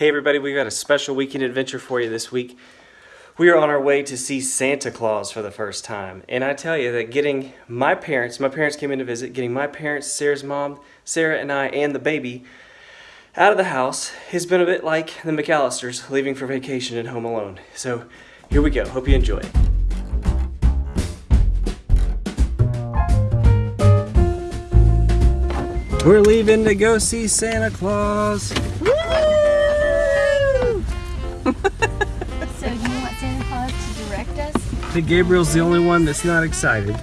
Hey everybody, we've got a special weekend adventure for you this week. We are on our way to see Santa Claus for the first time. And I tell you that getting my parents, my parents came in to visit, getting my parents, Sarah's mom, Sarah and I, and the baby out of the house has been a bit like the McCallisters leaving for vacation and Home Alone. So here we go. Hope you enjoy. We're leaving to go see Santa Claus. So think Gabriel's the only one that's not excited.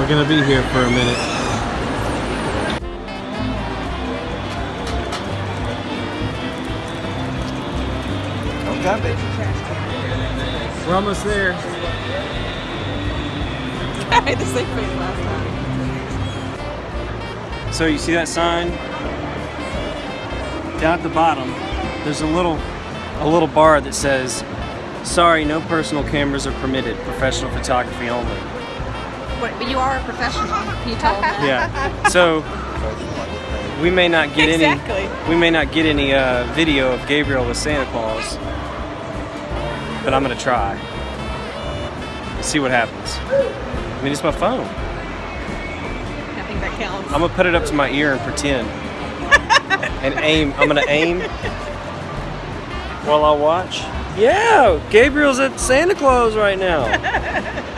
We're gonna be here for a minute. We're almost there. I had the same face last time. So you see that sign? Down at the bottom, there's a little a little bar that says, sorry, no personal cameras are permitted, professional photography only. What, but you are a professional. Can you told me. Yeah. So we may not get Exactly. any we may not get any uh, video of Gabriel with Santa Claus, but I'm gonna try. See what happens. I mean, it's my phone. I think that counts. I'm gonna put it up to my ear and pretend. and aim. I'm gonna aim while I watch. Yeah, Gabriel's at Santa Claus right now.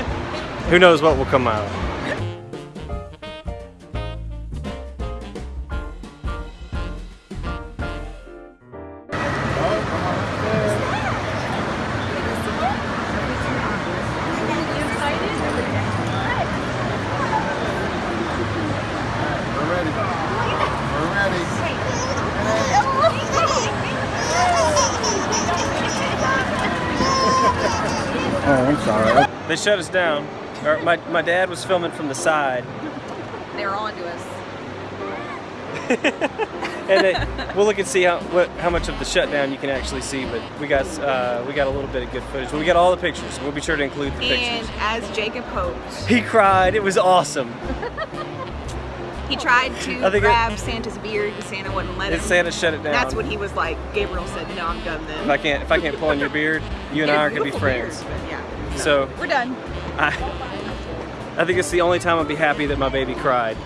Who knows what will come out. We're ready. We're ready. Oh, I'm sorry. They shut us down. Or my, my dad was filming from the side. They're on to us. and they, we'll look and see how what how much of the shutdown you can actually see. But we got uh, we got a little bit of good footage. But we got all the pictures. We'll be sure to include the And pictures. And as Jacob hoped, He cried. It was awesome. he tried to think it- grab Santa's beard, and Santa wouldn't let him. And Santa shut it down. That's what he was like. Gabriel said, "No, I'm done then." If I can't if I can't pull on your beard, you and I aren't gonna be friends. Beard, yeah. So We're done. I I think it's the only time I'll be happy that my baby cried.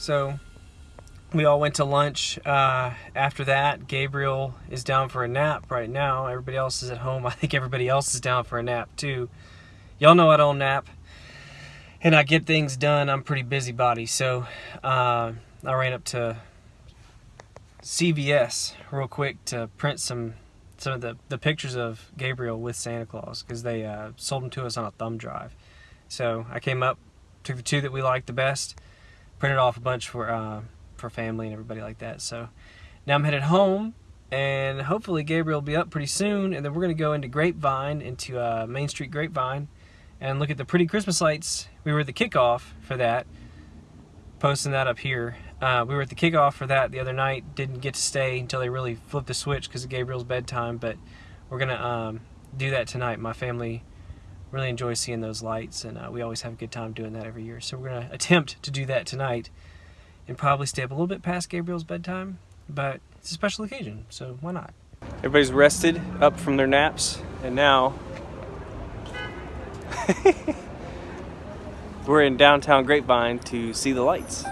So we all went to lunch. Uh, after that, Gabriel is down for a nap right now. Everybody else is at home. I think everybody else is down for a nap too. Y'all know I don't nap, and I get things done. I'm pretty busybody, so uh, I ran up to CVS real quick to print some some of the, the pictures of Gabriel with Santa Claus because they uh, sold them to us on a thumb drive. So I came up, took the two that we liked the best printed off a bunch for uh, for family and everybody like that. So now I'm headed home, and hopefully Gabriel will be up pretty soon, and then we're gonna go into Grapevine, into uh, Main Street Grapevine, and look at the pretty Christmas lights. We were at the kickoff for that, posting that up here. Uh, we were at the kickoff for that the other night. Didn't get to stay until they really flipped the switch because of Gabriel's bedtime, but we're gonna um, do that tonight. My family really enjoy seeing those lights, and uh, we always have a good time doing that every year. So we're going to attempt to do that tonight and probably stay up a little bit past Gabriel's bedtime, but it's a special occasion, so why not? Everybody's rested up from their naps, and now we're in downtown Grapevine to see the lights.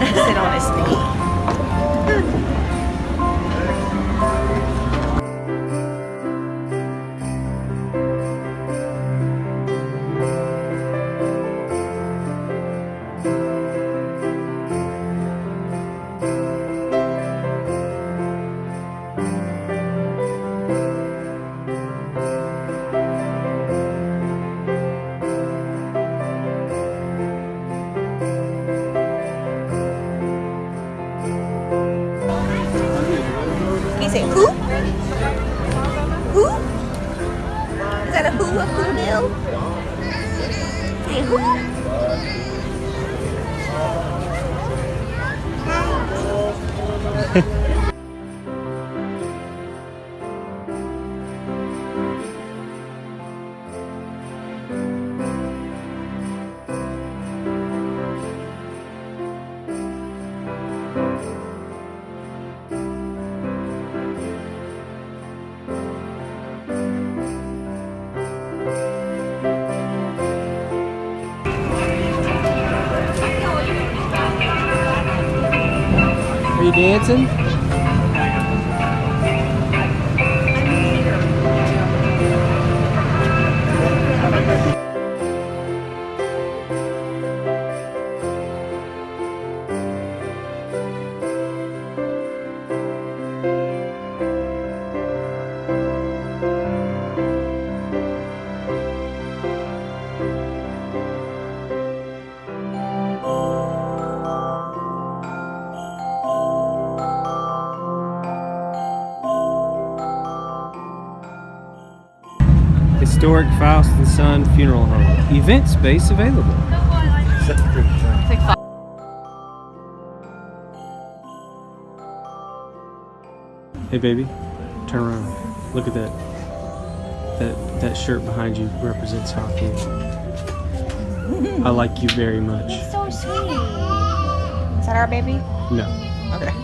Sit on his knee. Are you dancing? Foust and Son Funeral Home. Event space available. Hey baby, turn around. Look at that. That that shirt behind you represents hockey. I like you very much. So sweet. Is that our baby? No. Okay.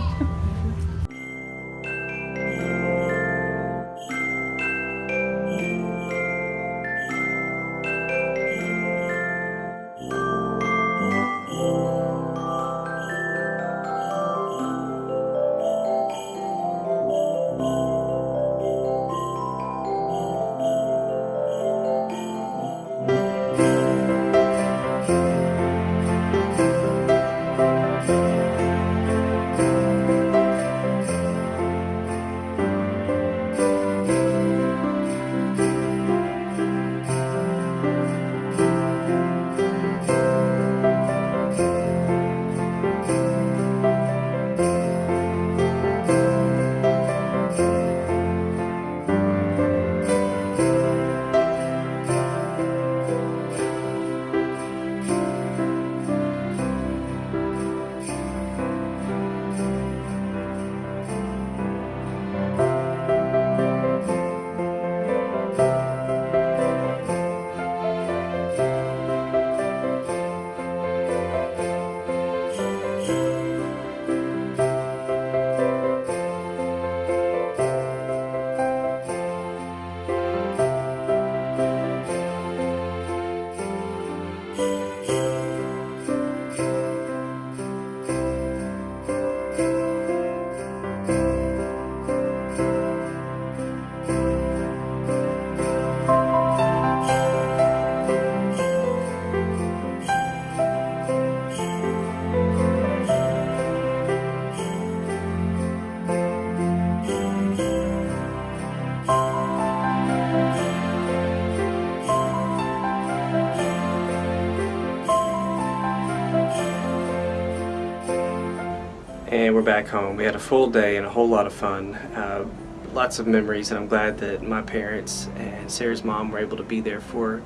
We're back home. We had a full day and a whole lot of fun. Uh, lots of memories, and I'm glad that my parents and Sarah's mom were able to be there for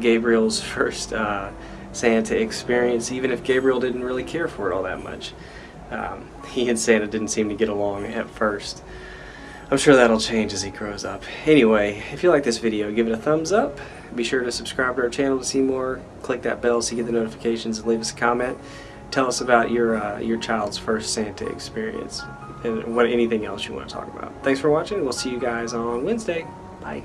Gabriel's first uh, Santa experience, even if Gabriel didn't really care for it all that much. Um, he and Santa didn't seem to get along at first. I'm sure that'll change as he grows up. Anyway, if you like this video, give it a thumbs up. Be sure to subscribe to our channel to see more. Click that bell so you get the notifications and leave us a comment. Tell us about your uh, your child's first Santa experience and what anything else you want to talk about. Thanks for watching. We'll see you guys on Wednesday. Bye.